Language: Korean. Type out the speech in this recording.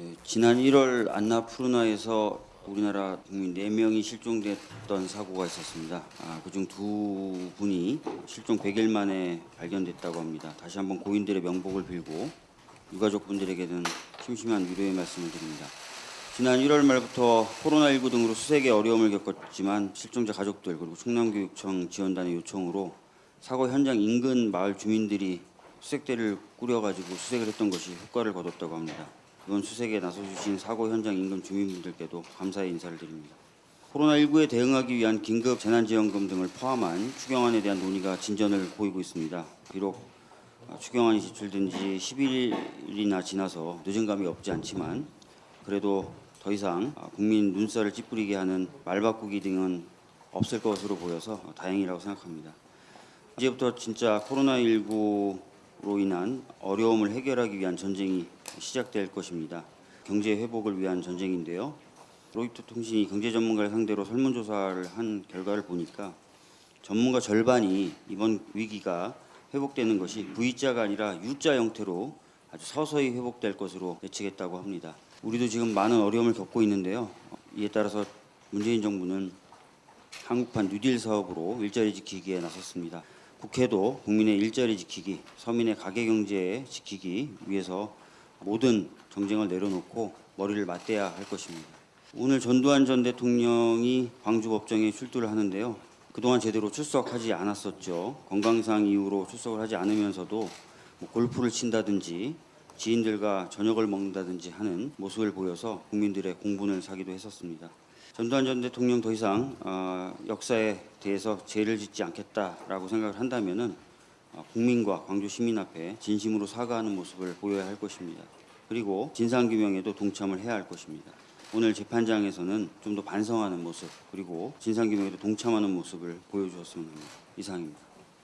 예, 지난 1월 안나푸르나에서 우리나라 국민 4명이 실종됐던 사고가 있었습니다. 아, 그중 두 분이 실종 100일 만에 발견됐다고 합니다. 다시 한번 고인들의 명복을 빌고 유가족분들에게는 심심한 위로의 말씀을 드립니다. 지난 1월 말부터 코로나19 등으로 수색에 어려움을 겪었지만 실종자 가족들 그리고 충남교육청 지원단의 요청으로 사고 현장 인근 마을 주민들이 수색대를 꾸려가지고 수색을 했던 것이 효과를 거뒀다고 합니다. 이번 수색에 나서주신 사고 현장 인근 주민분들께도 감사의 인사를 드립니다. 코로나19에 대응하기 위한 긴급 재난지원금 등을 포함한 추경안에 대한 논의가 진전을 보이고 있습니다. 비록 추경안이 제출된 지 11일이나 지나서 늦은 감이 없지 않지만 그래도 더 이상 국민 눈살을 찌푸리게 하는 말 바꾸기 등은 없을 것으로 보여서 다행이라고 생각합니다. 이제부터 진짜 코로나19로 인한 어려움을 해결하기 위한 전쟁이 시작될 것입니다. 경제 회복을 위한 전쟁인데요. 로이터 통신이 경제 전문가를 상대로 설문조사를 한 결과를 보니까 전문가 절반이 이번 위기가 회복되는 것이 V자가 아니라 U자 형태로 아주 서서히 회복될 것으로 예측했다고 합니다. 우리도 지금 많은 어려움을 겪고 있는데요. 이에 따라서 문재인 정부는 한국판 뉴딜 사업으로 일자리 지키기에 나섰습니다. 국회도 국민의 일자리 지키기, 서민의 가계 경제 지키기 위해서 모든 정쟁을 내려놓고 머리를 맞대야 할 것입니다. 오늘 전두환 전 대통령이 광주법정에 출두를 하는데요. 그동안 제대로 출석하지 않았었죠. 건강상 이유로 출석을 하지 않으면서도 뭐 골프를 친다든지 지인들과 저녁을 먹는다든지 하는 모습을 보여서 국민들의 공분을 사기도 했었습니다. 전두환 전 대통령 더 이상 어, 역사에 대해서 죄를 짓지 않겠다라고 생각을 한다면은 어, 국민과 광주 시민 앞에 진심으로 사과하는 모습을 보여야 할 것입니다. 그리고 진상 규명에도 동참을 해야 할 것입니다. 오늘 재판장에서는 좀 더 반성하는 모습 그리고 진상 규명에도 동참하는 모습을 보여주었으면 합니다. 이상입니다.